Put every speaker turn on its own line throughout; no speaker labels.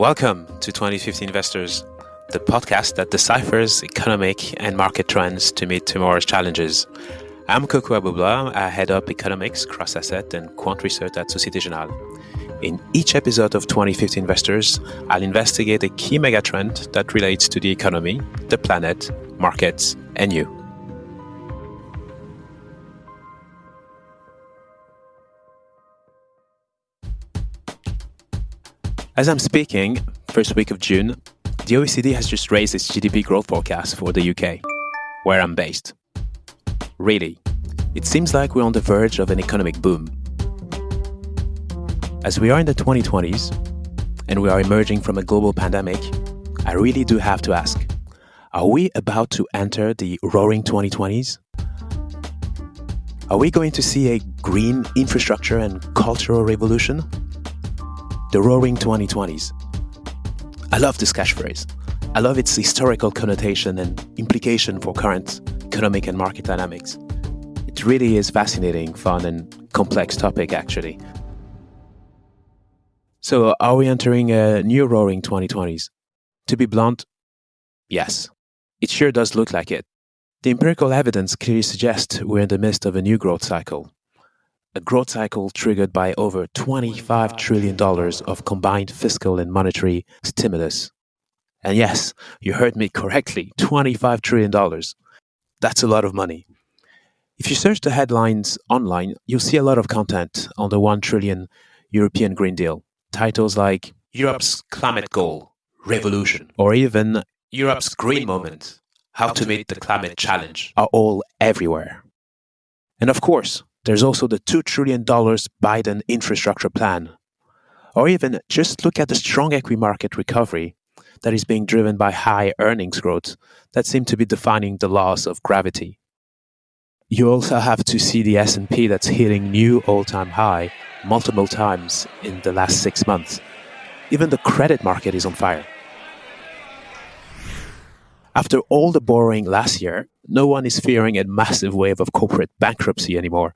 Welcome to 2050 Investors, the podcast that deciphers economic and market trends to meet tomorrow's challenges. I'm Kokou Agbo-Bloua. I head up economics, cross asset, and quant research at Societe Generale. In each episode of 2050 Investors, I'll investigate a key megatrend that relates to the economy, the planet, markets, and you. As I'm speaking, first week of June, the OECD has just raised its GDP growth forecast for the UK, where I'm based. Really, it seems like we're on the verge of an economic boom. As we are in the 2020s, and we are emerging from a global pandemic, I really do have to ask are we about to enter the roaring 2020s? Are we going to see a green infrastructure and cultural revolution? The roaring 2020s. I love this catchphrase. I love its historical connotation and implication for current economic and market dynamics. It really is fascinating, fun, and complex topic, actually. So, are we entering a new roaring 2020s? To be blunt, yes. It sure does look like it. The empirical evidence clearly suggests we're in the midst of a new growth cycle a growth cycle triggered by over $25 trillion of combined fiscal and monetary stimulus. And yes, you heard me correctly $25 trillion. That's a lot of money. If you search the headlines online, you'll see a lot of content on the 1 trillion European Green Deal. Titles like Europe's Climate Goal, Revolution, or even Europe's Green Moment, How to Meet the Climate Challenge, are all everywhere. And of course, there's also the $2 trillion Biden infrastructure plan. Or even just look at the strong equity market recovery that is being driven by high earnings growth that seem to be defining the laws of gravity. You also have to see the S&P that's hitting new all-time high multiple times in the last 6 months. Even the credit market is on fire. After all the borrowing last year, no one is fearing a massive wave of corporate bankruptcy anymore.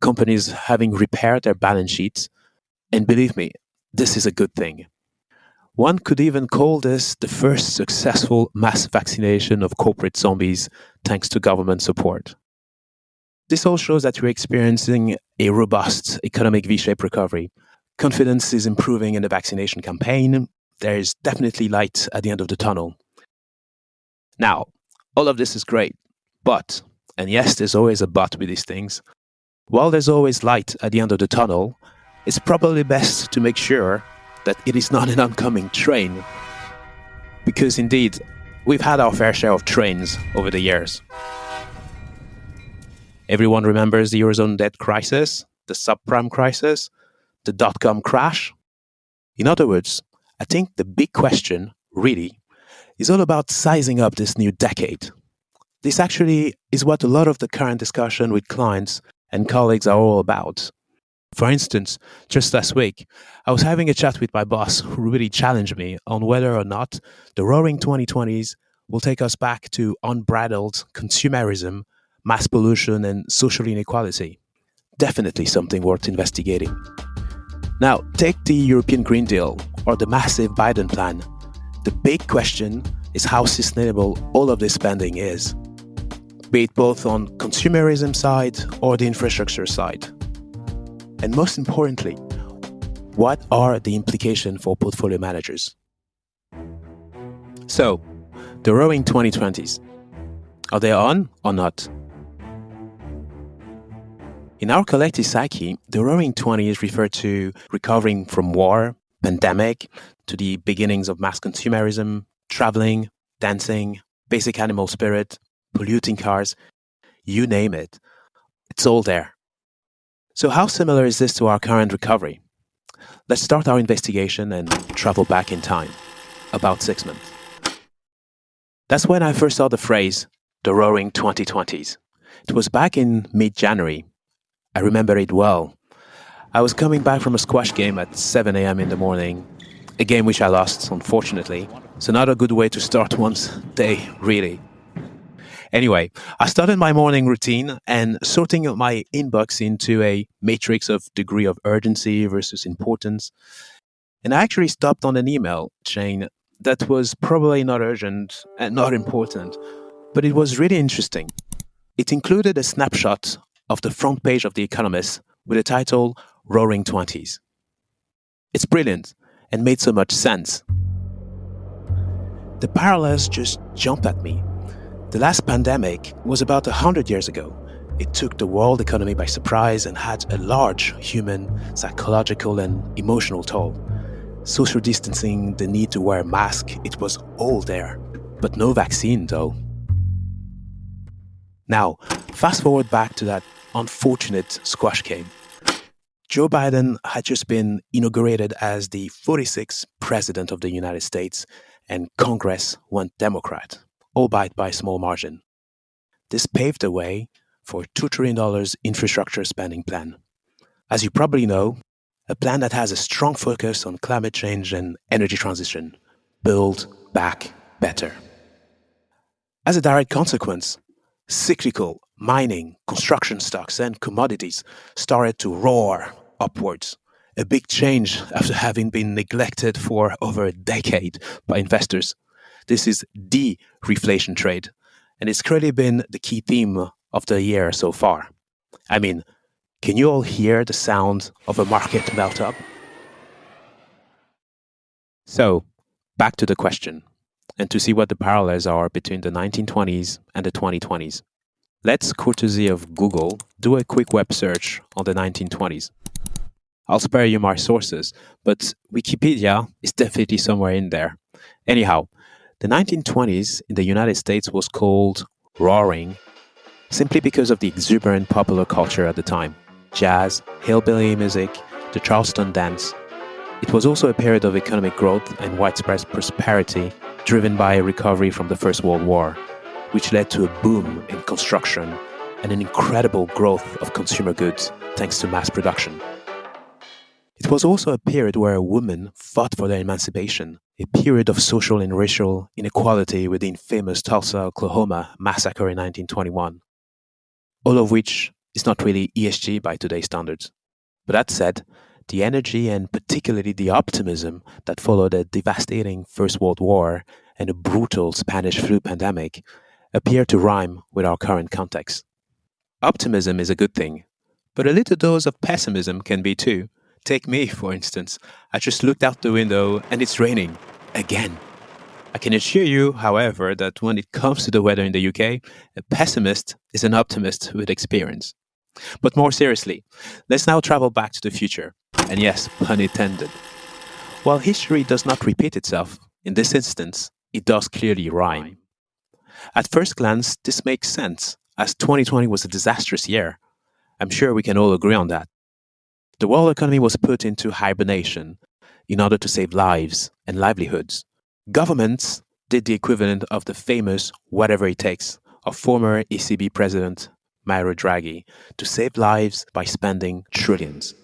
Companies having repaired their balance sheets. And believe me, this is a good thing. One could even call this the first successful mass vaccination of corporate zombies thanks to government support. This all shows that we're experiencing a robust economic V shaped recovery. Confidence is improving in the vaccination campaign. There is definitely light at the end of the tunnel. Now, all of this is great, but, and yes, there's always a but with these things, while there's always light at the end of the tunnel, it's probably best to make sure that it is not an oncoming train. Because indeed, we've had our fair share of trains over the years. Everyone remembers the Eurozone debt crisis, the subprime crisis, the dot com crash. In other words, I think the big question, really, is all about sizing up this new decade. This actually is what a lot of the current discussion with clients and colleagues are all about. For instance, just last week, I was having a chat with my boss who really challenged me on whether or not the roaring 2020s will take us back to unbridled consumerism, mass pollution, and social inequality. Definitely something worth investigating. Now, take the European Green Deal or the massive Biden plan the big question is how sustainable all of this spending is, be it both on consumerism side or the infrastructure side. And most importantly, what are the implications for portfolio managers? So, the roaring 2020s, are they on or not? In our collective psyche, the roaring 20s refer to recovering from war, pandemic, to the beginnings of mass consumerism, traveling, dancing, basic animal spirit, polluting cars, you name it. It's all there. So, how similar is this to our current recovery? Let's start our investigation and travel back in time, about six months. That's when I first saw the phrase, the roaring 2020s. It was back in mid January. I remember it well. I was coming back from a squash game at 7 a.m. in the morning a game which I lost, unfortunately. So, not a good way to start one's day, really. Anyway, I started my morning routine and sorting my inbox into a matrix of degree of urgency versus importance. And I actually stopped on an email chain that was probably not urgent and not important, but it was really interesting. It included a snapshot of the front page of The Economist with the title Roaring Twenties. It's brilliant and made so much sense. The parallels just jump at me. The last pandemic was about 100 years ago. It took the world economy by surprise and had a large human, psychological, and emotional toll. Social distancing, the need to wear a mask, it was all there. But no vaccine, though. Now, fast forward back to that unfortunate squash game. Joe Biden had just been inaugurated as the 46th President of the United States, and Congress went Democrat, albeit by a small margin. This paved the way for a $2 trillion infrastructure spending plan. As you probably know, a plan that has a strong focus on climate change and energy transition. Build back better. As a direct consequence, cyclical mining, construction stocks, and commodities started to roar upwards. A big change after having been neglected for over a decade by investors. This is the reflation trade, and it's clearly been the key theme of the year so far. I mean, can you all hear the sound of a market melt up? So, back to the question, and to see what the parallels are between the 1920s and the 2020s. Let's, courtesy of Google, do a quick web search on the 1920s. I'll spare you my sources, but Wikipedia is definitely somewhere in there. Anyhow, the 1920s in the United States was called roaring simply because of the exuberant popular culture at the time jazz, hillbilly music, the Charleston dance. It was also a period of economic growth and widespread prosperity driven by a recovery from the First World War which led to a boom in construction and an incredible growth of consumer goods thanks to mass production. It was also a period where women fought for their emancipation, a period of social and racial inequality with the infamous Tulsa, Oklahoma massacre in 1921. All of which is not really ESG by today's standards. But that said, the energy and particularly the optimism that followed a devastating First World War and a brutal Spanish flu pandemic appear to rhyme with our current context. Optimism is a good thing, but a little dose of pessimism can be too. Take me, for instance. I just looked out the window and it's raining. Again. I can assure you, however, that when it comes to the weather in the UK, a pessimist is an optimist with experience. But more seriously, let's now travel back to the future. And yes, pun intended. While history does not repeat itself, in this instance, it does clearly rhyme. At first glance, this makes sense, as 2020 was a disastrous year. I'm sure we can all agree on that. The world economy was put into hibernation in order to save lives and livelihoods. Governments did the equivalent of the famous whatever it takes of former ECB president Mario Draghi to save lives by spending trillions.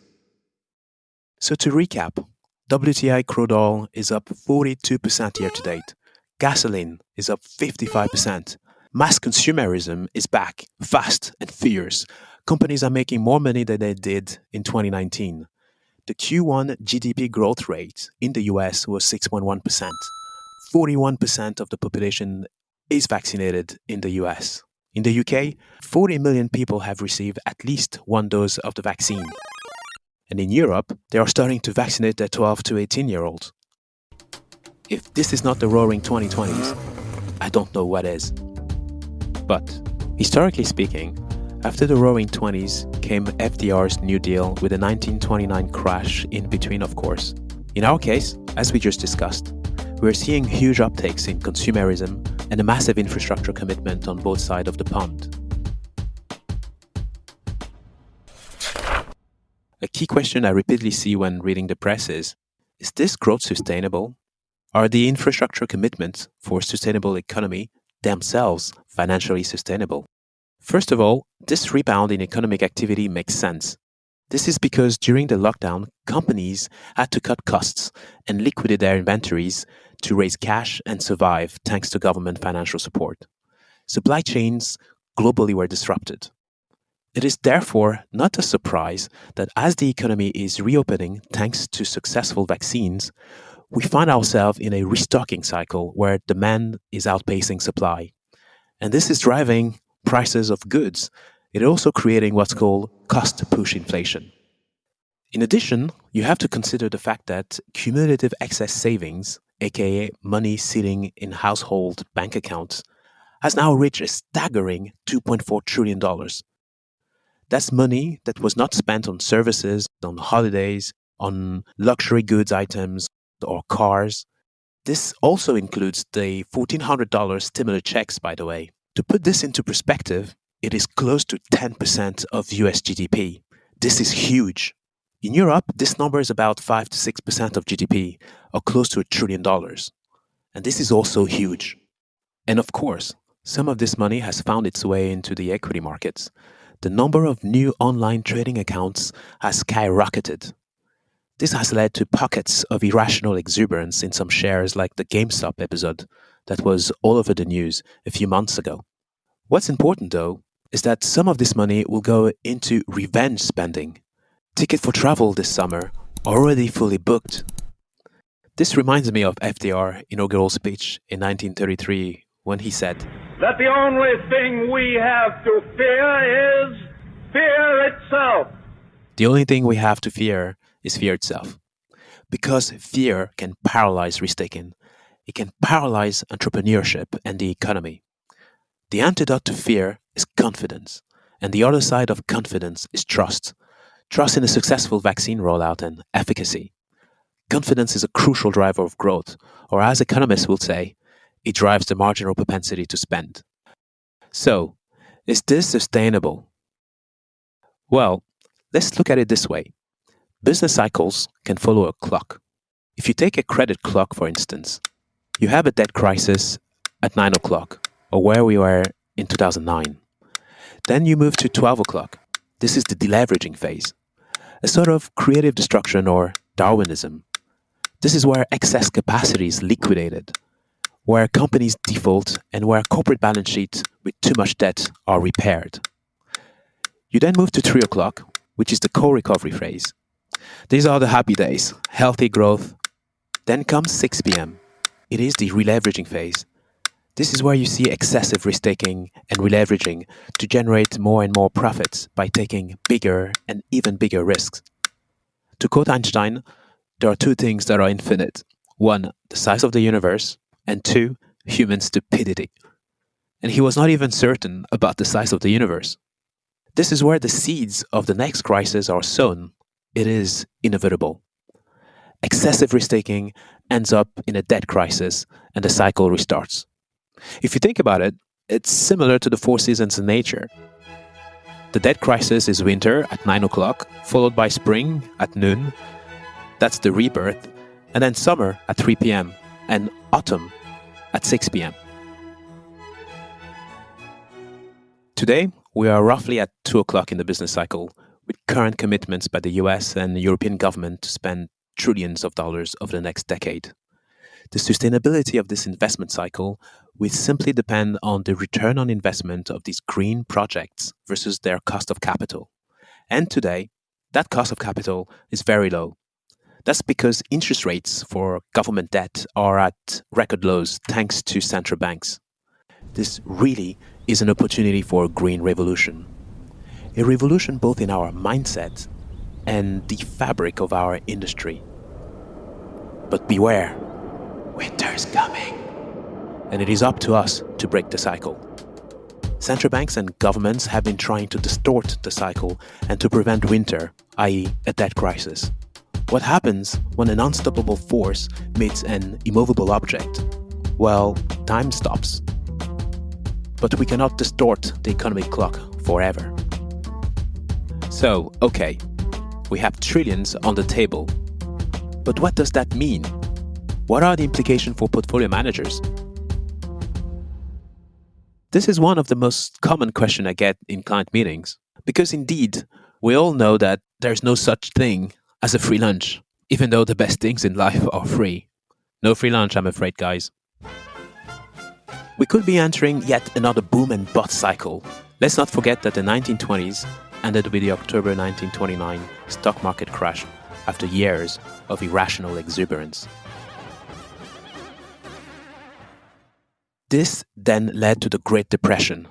So to recap, WTI crude oil is up 42% year to date, Gasoline is up 55%. Mass consumerism is back, fast and fierce. Companies are making more money than they did in 2019. The Q1 GDP growth rate in the US was 6.1%. 41% of the population is vaccinated in the US. In the UK, 40 million people have received at least one dose of the vaccine. And in Europe, they are starting to vaccinate their 12 to 18 year olds. If this is not the roaring 2020s, I don't know what is. But, historically speaking, after the roaring 20s came FDR's New Deal with a 1929 crash in between, of course. In our case, as we just discussed, we're seeing huge uptakes in consumerism and a massive infrastructure commitment on both sides of the pond. A key question I repeatedly see when reading the press is Is this growth sustainable? Are the infrastructure commitments for a sustainable economy themselves financially sustainable? First of all, this rebound in economic activity makes sense. This is because during the lockdown, companies had to cut costs and liquidate their inventories to raise cash and survive thanks to government financial support. Supply chains globally were disrupted. It is therefore not a surprise that as the economy is reopening thanks to successful vaccines, we find ourselves in a restocking cycle where demand is outpacing supply. And this is driving prices of goods. It also creating what's called cost push inflation. In addition, you have to consider the fact that cumulative excess savings, aka money sitting in household bank accounts, has now reached a staggering $2.4 trillion. That's money that was not spent on services, on holidays, on luxury goods items, or cars. This also includes the $1,400 stimulus checks, by the way. To put this into perspective, it is close to 10% of US GDP. This is huge. In Europe, this number is about 5 to 6% of GDP, or close to a trillion dollars. And this is also huge. And of course, some of this money has found its way into the equity markets. The number of new online trading accounts has skyrocketed. This has led to pockets of irrational exuberance in some shares like the GameStop episode that was all over the news a few months ago. What's important though is that some of this money will go into revenge spending ticket for travel this summer already fully booked. This reminds me of FDR inaugural speech in 1933 when he said
that the only thing we have to fear is fear itself.
The only thing we have to fear is fear itself. Because fear can paralyze risk taking, it can paralyze entrepreneurship and the economy. The antidote to fear is confidence, and the other side of confidence is trust trust in a successful vaccine rollout and efficacy. Confidence is a crucial driver of growth, or as economists will say, it drives the marginal propensity to spend. So, is this sustainable? Well, let's look at it this way. Business cycles can follow a clock. If you take a credit clock, for instance, you have a debt crisis at 9 o'clock, or where we were in 2009. Then you move to 12 o'clock. This is the deleveraging phase a sort of creative destruction or Darwinism. This is where excess capacity is liquidated, where companies default, and where corporate balance sheets with too much debt are repaired. You then move to 3 o'clock, which is the core recovery phase. These are the happy days, healthy growth. Then comes 6 p.m. It is the releveraging phase, this is where you see excessive risk taking and releveraging to generate more and more profits by taking bigger and even bigger risks. To quote Einstein, there are two things that are infinite one, the size of the universe, and two, human stupidity. And he was not even certain about the size of the universe. This is where the seeds of the next crisis are sown. It is inevitable. Excessive risk taking ends up in a debt crisis and the cycle restarts. If you think about it, it's similar to the four seasons in nature. The debt crisis is winter at 9 o'clock, followed by spring at noon. That's the rebirth. And then summer at 3 p.m. and autumn at 6 p.m. Today, we are roughly at 2 o'clock in the business cycle, with current commitments by the US and European government to spend trillions of dollars over the next decade. The sustainability of this investment cycle will simply depend on the return on investment of these green projects versus their cost of capital. And today, that cost of capital is very low. That's because interest rates for government debt are at record lows thanks to central banks. This really is an opportunity for a green revolution. A revolution both in our mindset and the fabric of our industry. But beware Winter's coming. And it is up to us to break the cycle. Central banks and governments have been trying to distort the cycle and to prevent winter, i.e., a debt crisis. What happens when an unstoppable force meets an immovable object? Well, time stops. But we cannot distort the economic clock forever. So, okay, we have trillions on the table. But what does that mean what are the implications for portfolio managers? This is one of the most common questions I get in client meetings because indeed, we all know that there's no such thing as a free lunch, even though the best things in life are free. No free lunch, I'm afraid, guys. We could be entering yet another boom and bust cycle, Let's not forget that the 1920s ended with the October 1929 stock market crash after years of irrational exuberance. This then led to the Great Depression.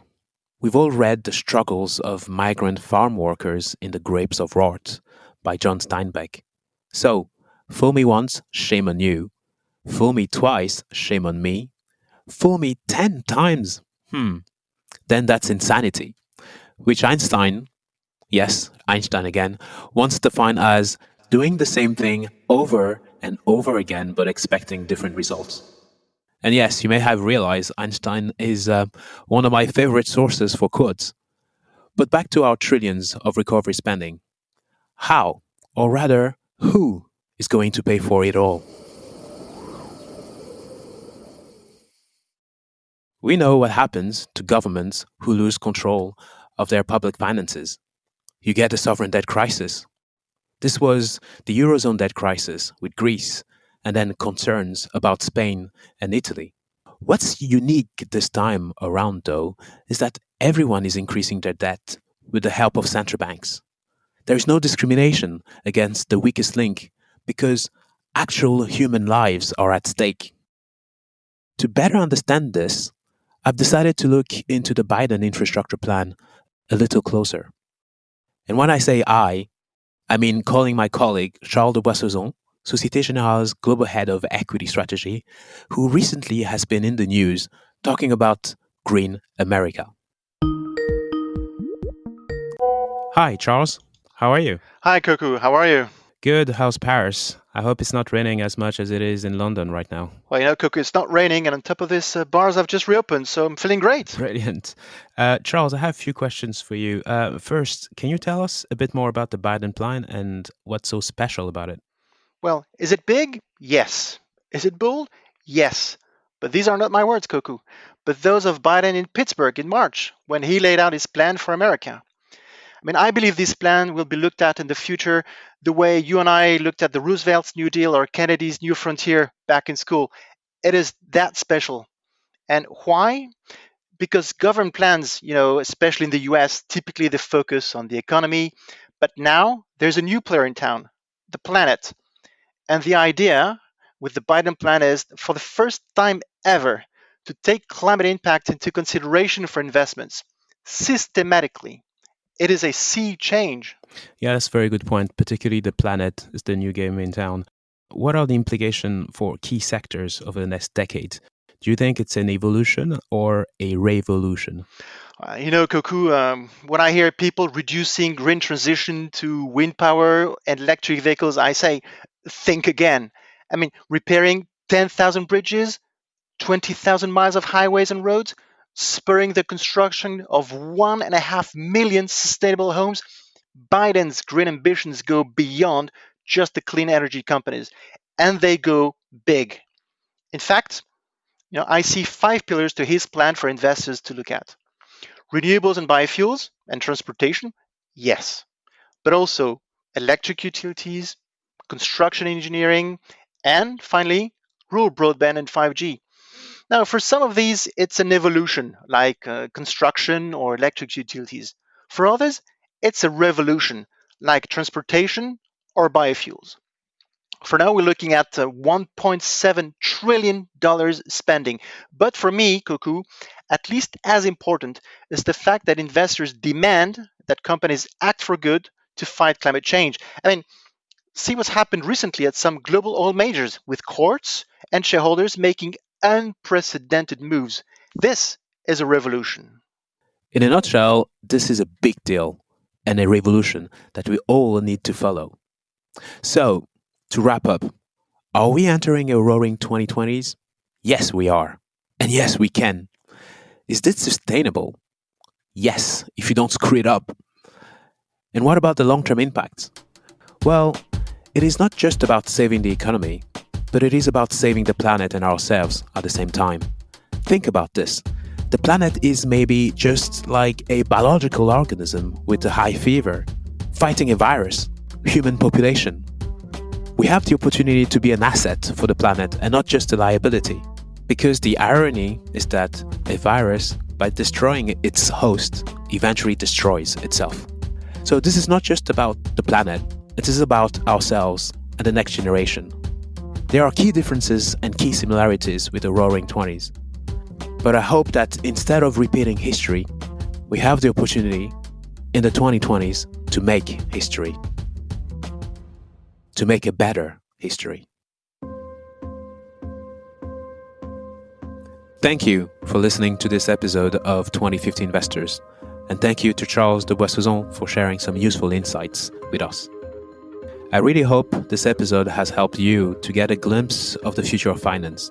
We've all read The Struggles of Migrant Farm Workers in the Grapes of Wrath by John Steinbeck. So, fool me once, shame on you. Fool me twice, shame on me. Fool me ten times, hmm, then that's insanity, which Einstein, yes, Einstein again, wants to define as doing the same thing over and over again but expecting different results. And yes, you may have realized Einstein is uh, one of my favorite sources for quotes. But back to our trillions of recovery spending. How, or rather, who is going to pay for it all? We know what happens to governments who lose control of their public finances. You get a sovereign debt crisis. This was the Eurozone debt crisis with Greece, and then concerns about Spain and Italy. What's unique this time around, though, is that everyone is increasing their debt with the help of central banks. There is no discrimination against the weakest link because actual human lives are at stake. To better understand this, I've decided to look into the Biden infrastructure plan a little closer. And when I say I, I mean calling my colleague Charles de Boissezon, Societe Generale's global head of equity strategy, who recently has been in the news talking about Green America. Hi, Charles. How are you?
Hi, Kokou. How are you?
Good. How's Paris? I hope it's not raining as much as it is in London right now.
Well, you know, Kokou, it's not raining, and on top of this, uh, bars have just reopened, so I'm feeling great.
Brilliant. Uh, Charles, I have a few questions for you. Uh, first, can you tell us a bit more about the Biden plan and what's so special about it?
Well, is it big? Yes. Is it bold? Yes. But these are not my words, Kokou, but those of Biden in Pittsburgh in March when he laid out his plan for America. I mean, I believe this plan will be looked at in the future the way you and I looked at the Roosevelt's New Deal or Kennedy's New Frontier back in school. It is that special. And why? Because government plans, you know, especially in the US, typically they focus on the economy. But now there's a new player in town, the planet. And the idea with the Biden plan is for the first time ever to take climate impact into consideration for investments systematically it is a sea change.
Yeah, that's a very good point. Particularly the planet is the new game in town. What are the implications for key sectors over the next decade? Do you think it's an evolution or a revolution?
Uh, you know, Kokou, um, when I hear people reducing green transition to wind power and electric vehicles, I say, think again. I mean, repairing 10,000 bridges, 20,000 miles of highways and roads, spurring the construction of one and a half million sustainable homes, Biden's green ambitions go beyond just the clean energy companies, and they go big. In fact, you know, I see five pillars to his plan for investors to look at. Renewables and biofuels and transportation, yes, but also electric utilities, construction engineering, and finally, rural broadband and 5G. Now, for some of these, it's an evolution, like uh, construction or electric utilities. For others, it's a revolution, like transportation or biofuels. For now, we're looking at uh, $1.7 trillion spending. But for me, Kokou, at least as important is the fact that investors demand that companies act for good to fight climate change. I mean, see what's happened recently at some global oil majors with courts and shareholders making unprecedented moves. This is a revolution.
In a nutshell, this is a big deal and a revolution that we all need to follow. So, to wrap up, are we entering a roaring 2020s? Yes, we are. And yes, we can. Is this sustainable? Yes, if you don't screw it up. And what about the long term impacts? Well, it is not just about saving the economy, but it is about saving the planet and ourselves at the same time. Think about this. The planet is maybe just like a biological organism with a high fever, fighting a virus, human population. We have the opportunity to be an asset for the planet and not just a liability. Because the irony is that a virus by destroying its host, eventually destroys itself. So, this is not just about the planet, it is about ourselves and the next generation. There are key differences and key similarities with the Roaring Twenties. But I hope that instead of repeating history, we have the opportunity in the 2020s to make history, to make a better history. Thank you for listening to this episode of 2050 Investors, and thank you to Charles de Boissezon for sharing some useful insights with us. I really hope this episode has helped you to get a glimpse of the future of finance.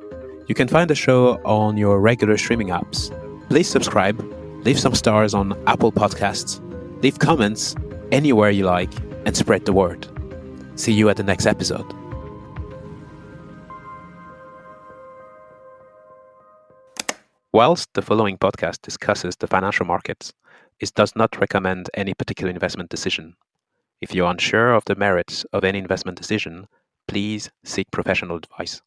You can find the show on your regular streaming apps. Please subscribe, leave some stars on Apple Podcasts, leave comments anywhere you like, and spread the word. See you at the next episode. Whilst the following podcast discusses the financial markets, it does not recommend any particular investment decision. If you're unsure of the merits of any investment decision, please seek professional advice.